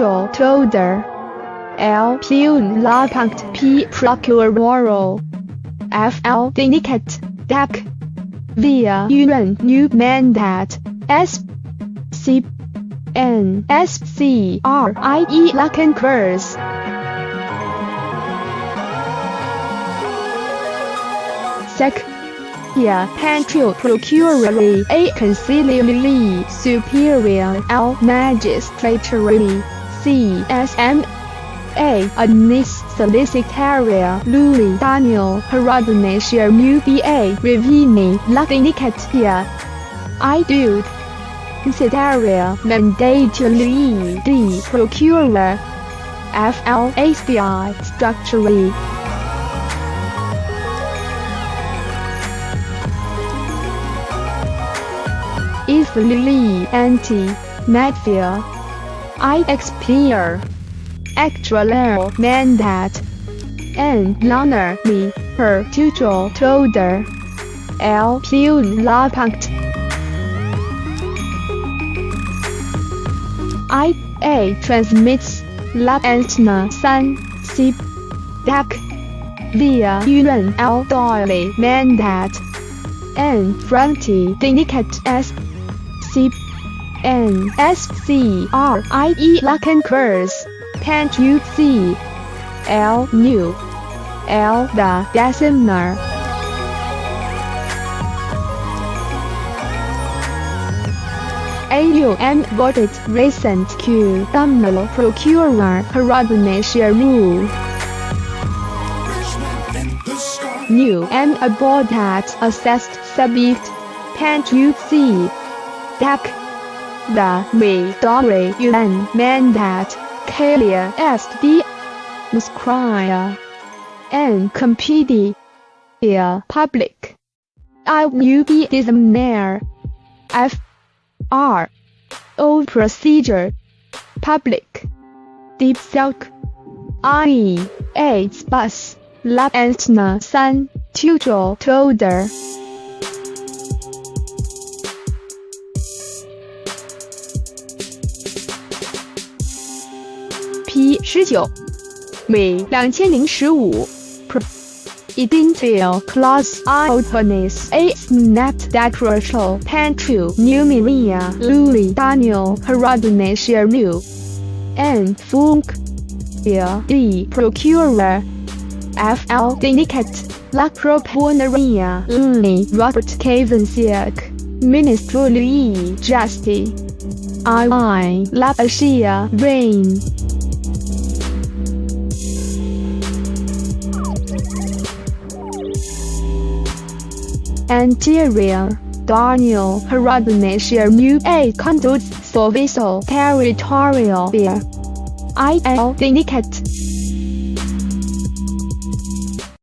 L. Pune La Punct P. Procuroro F. L. Dinicat Dak Via Yuan New Mandat S. C. N. S. C. R. I. E. Lacan Curse Sec. Yeah, Pantrio Procurary A. Conciliary Superior L. Magistratory C. S. M. A. Anis Solicitaria Louis Daniel Horodniceanu Muba Revini Lacinicatia I do Citaria Mandately D. Procurer F. L. ACI Structurally easily anti-mafia. I expire. Actual mandat. N. Loner me, her tutor toder. L. Pune la punct. I. A. transmits. La antna san, C. DAC. Via Yuan L. Doyle mandat. N. Fronti Dinicat S. C N S C R I E Lacan curse. Can't new L the decimer. AUM voted recent Q Domino Procurer Horodniceanu rule. New M aboard that assessed subject. Can't? Dak. The me Midori Yuan Mandat, Kalia Est Muscria. And Compedia. Public. I will be examiner. F. R. O procedure. Public. Deep Silk. I. A. Bus. Lab Antna 3. Tutor Toder. 比十九每两千零十五。Idential class Iotanis A snapped decoration Pantu Numilia Luli Daniel Horodniceanu New and Funk D procurer. FL Dinicat La Proponeria Luli Robert Cazanciuc Minister. Louis Justy I. la, Asia Rain anterior, Daniel Horodniceanu mu a conduits Soviso territorial beer. IL Dinicat